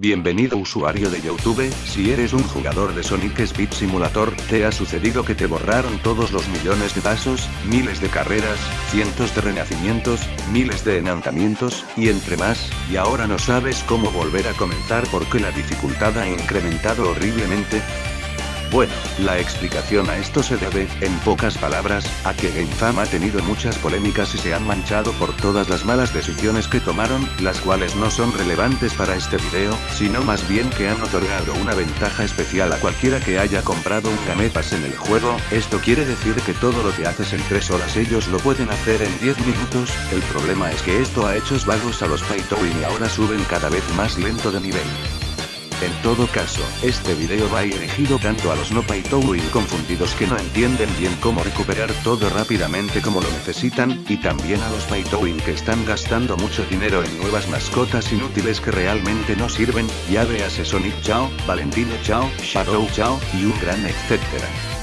Bienvenido usuario de Youtube, si eres un jugador de Sonic Speed Simulator, te ha sucedido que te borraron todos los millones de pasos, miles de carreras, cientos de renacimientos, miles de enantamientos, y entre más, y ahora no sabes cómo volver a comenzar porque la dificultad ha incrementado horriblemente, bueno, la explicación a esto se debe, en pocas palabras, a que GameFam ha tenido muchas polémicas y se han manchado por todas las malas decisiones que tomaron, las cuales no son relevantes para este video, sino más bien que han otorgado una ventaja especial a cualquiera que haya comprado un Game en el juego, esto quiere decir que todo lo que haces en 3 horas ellos lo pueden hacer en 10 minutos, el problema es que esto ha hecho vagos a los Paytowin y ahora suben cada vez más lento de nivel. En todo caso, este video va dirigido tanto a los no Paytowin confundidos que no entienden bien cómo recuperar todo rápidamente como lo necesitan, y también a los Paytowin que están gastando mucho dinero en nuevas mascotas inútiles que realmente no sirven, ya véase Sonic Chao, Valentino Chao, Shadow Chao, y un gran etcétera.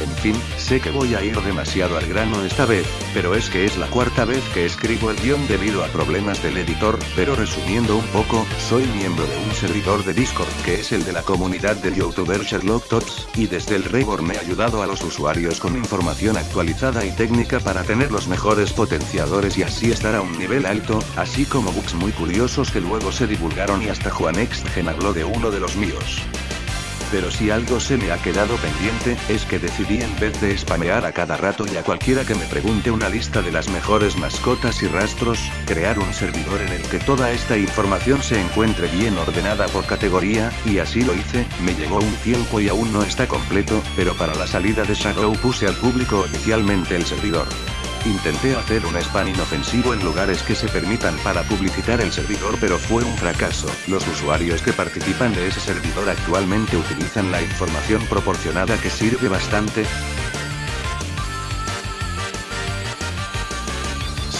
En fin, sé que voy a ir demasiado al grano esta vez, pero es que es la cuarta vez que escribo el guion debido a problemas del editor, pero resumiendo un poco, soy miembro de un servidor de Discord que es el de la comunidad del youtuber Sherlock Tots, y desde el Reborn me ha ayudado a los usuarios con información actualizada y técnica para tener los mejores potenciadores y así estar a un nivel alto, así como bugs muy curiosos que luego se divulgaron y hasta Juan Exgen habló de uno de los míos. Pero si algo se me ha quedado pendiente, es que decidí en vez de spamear a cada rato y a cualquiera que me pregunte una lista de las mejores mascotas y rastros, crear un servidor en el que toda esta información se encuentre bien ordenada por categoría, y así lo hice, me llegó un tiempo y aún no está completo, pero para la salida de Shadow puse al público oficialmente el servidor. Intenté hacer un spam inofensivo en lugares que se permitan para publicitar el servidor pero fue un fracaso. Los usuarios que participan de ese servidor actualmente utilizan la información proporcionada que sirve bastante,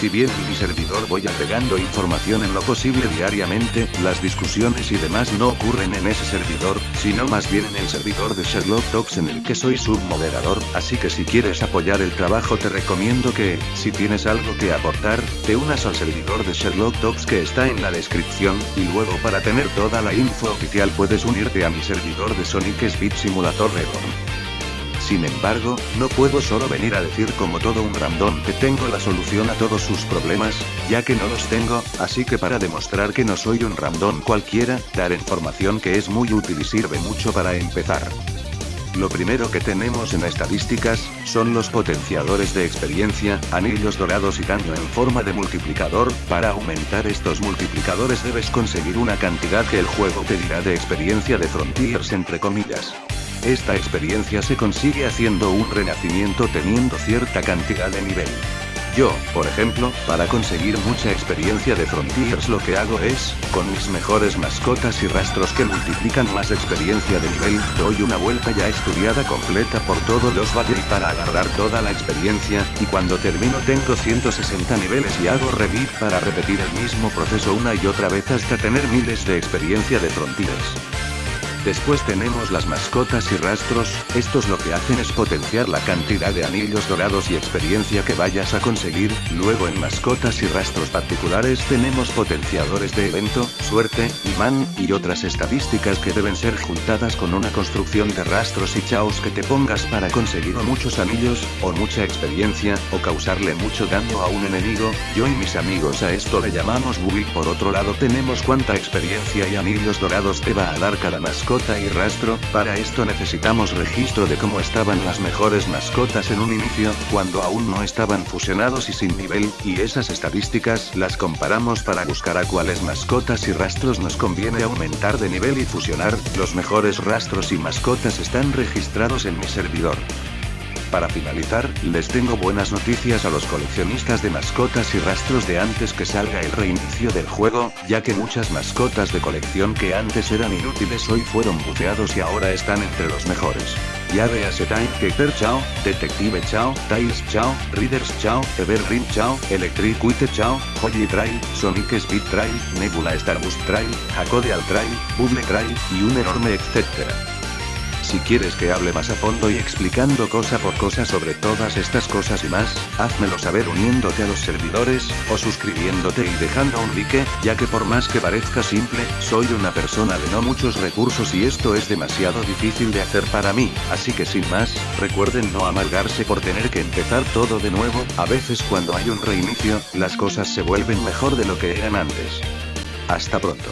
Si bien en mi servidor voy agregando información en lo posible diariamente, las discusiones y demás no ocurren en ese servidor, sino más bien en el servidor de Sherlock Talks en el que soy submoderador, así que si quieres apoyar el trabajo te recomiendo que, si tienes algo que aportar, te unas al servidor de Sherlock Talks que está en la descripción, y luego para tener toda la info oficial puedes unirte a mi servidor de Sonic Speed Simulator Reborn. Sin embargo, no puedo solo venir a decir como todo un random que tengo la solución a todos sus problemas, ya que no los tengo, así que para demostrar que no soy un random cualquiera, dar información que es muy útil y sirve mucho para empezar. Lo primero que tenemos en estadísticas, son los potenciadores de experiencia, anillos dorados y daño en forma de multiplicador, para aumentar estos multiplicadores debes conseguir una cantidad que el juego te dirá de experiencia de Frontiers entre comillas. Esta experiencia se consigue haciendo un renacimiento teniendo cierta cantidad de nivel. Yo, por ejemplo, para conseguir mucha experiencia de Frontiers lo que hago es, con mis mejores mascotas y rastros que multiplican más experiencia de nivel, doy una vuelta ya estudiada completa por todos los valles para agarrar toda la experiencia, y cuando termino tengo 160 niveles y hago revive para repetir el mismo proceso una y otra vez hasta tener miles de experiencia de Frontiers. Después tenemos las mascotas y rastros, estos lo que hacen es potenciar la cantidad de anillos dorados y experiencia que vayas a conseguir, luego en mascotas y rastros particulares tenemos potenciadores de evento, suerte, imán, y otras estadísticas que deben ser juntadas con una construcción de rastros y chaos que te pongas para conseguir o muchos anillos, o mucha experiencia, o causarle mucho daño a un enemigo, yo y mis amigos a esto le llamamos buggy por otro lado tenemos cuánta experiencia y anillos dorados te va a dar cada mascota mascota y rastro, para esto necesitamos registro de cómo estaban las mejores mascotas en un inicio, cuando aún no estaban fusionados y sin nivel, y esas estadísticas las comparamos para buscar a cuáles mascotas y rastros nos conviene aumentar de nivel y fusionar, los mejores rastros y mascotas están registrados en mi servidor. Para finalizar, les tengo buenas noticias a los coleccionistas de mascotas y rastros de antes que salga el reinicio del juego, ya que muchas mascotas de colección que antes eran inútiles hoy fueron buceados y ahora están entre los mejores. Ya véase Keeper Chao, Detective Chao, Tiles Chao, Readers Chao, Evergreen Chao, Electric Wite Chao, Holy Trail, Sonic Speed Trail, Nebula Starbust Trail, Al Trail, Bubble Trail, y un enorme etcétera. Si quieres que hable más a fondo y explicando cosa por cosa sobre todas estas cosas y más, házmelo saber uniéndote a los servidores, o suscribiéndote y dejando un like, ya que por más que parezca simple, soy una persona de no muchos recursos y esto es demasiado difícil de hacer para mí, así que sin más, recuerden no amargarse por tener que empezar todo de nuevo, a veces cuando hay un reinicio, las cosas se vuelven mejor de lo que eran antes. Hasta pronto.